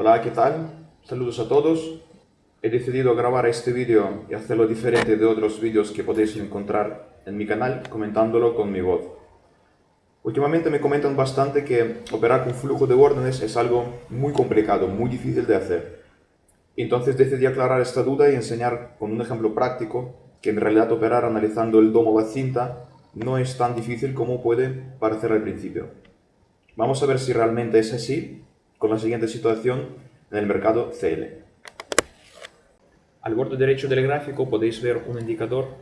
Hola, ¿qué tal? Saludos a todos. He decidido grabar este vídeo y hacerlo diferente de otros vídeos que podéis encontrar en mi canal comentándolo con mi voz. Últimamente me comentan bastante que operar con flujo de órdenes es algo muy complicado, muy difícil de hacer. Entonces decidí aclarar esta duda y enseñar con un ejemplo práctico que en realidad operar analizando el domo o la cinta no es tan difícil como puede parecer al principio. Vamos a ver si realmente es así con la siguiente situación en el mercado CL. Al borde derecho del gráfico podéis ver un indicador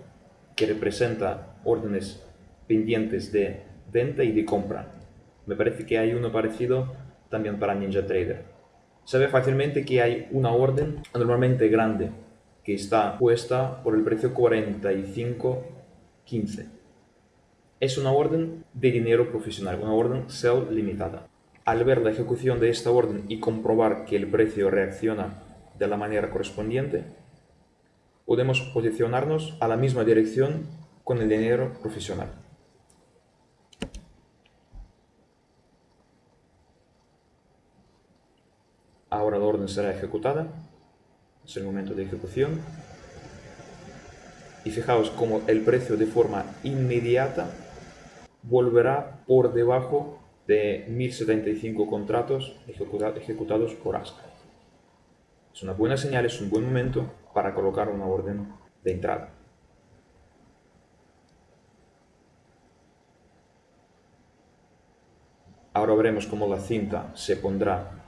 que representa órdenes pendientes de venta y de compra. Me parece que hay uno parecido también para NinjaTrader. Se ve fácilmente que hay una orden normalmente grande que está puesta por el precio 45.15. Es una orden de dinero profesional, una orden sell limitada. Al ver la ejecución de esta orden y comprobar que el precio reacciona de la manera correspondiente, podemos posicionarnos a la misma dirección con el dinero profesional. Ahora la orden será ejecutada, es el momento de ejecución. Y fijaos cómo el precio de forma inmediata volverá por debajo de 1075 contratos ejecutados por ASCA. Es una buena señal, es un buen momento para colocar una orden de entrada. Ahora veremos cómo la cinta se pondrá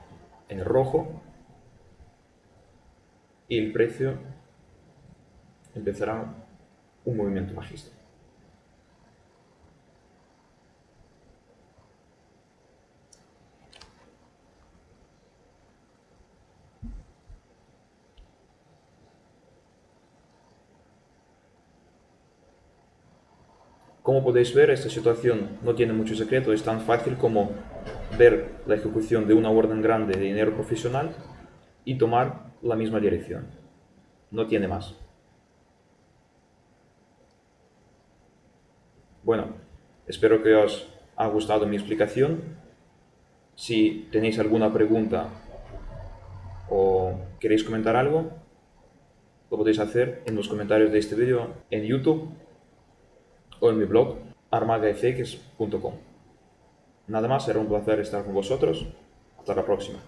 en rojo y el precio empezará un movimiento bajista. Como podéis ver, esta situación no tiene mucho secreto, es tan fácil como ver la ejecución de una orden grande de dinero profesional y tomar la misma dirección. No tiene más. Bueno, espero que os haya gustado mi explicación. Si tenéis alguna pregunta o queréis comentar algo, lo podéis hacer en los comentarios de este vídeo en YouTube o en mi blog armagafx.com. Nada más, será un placer estar con vosotros. Hasta la próxima.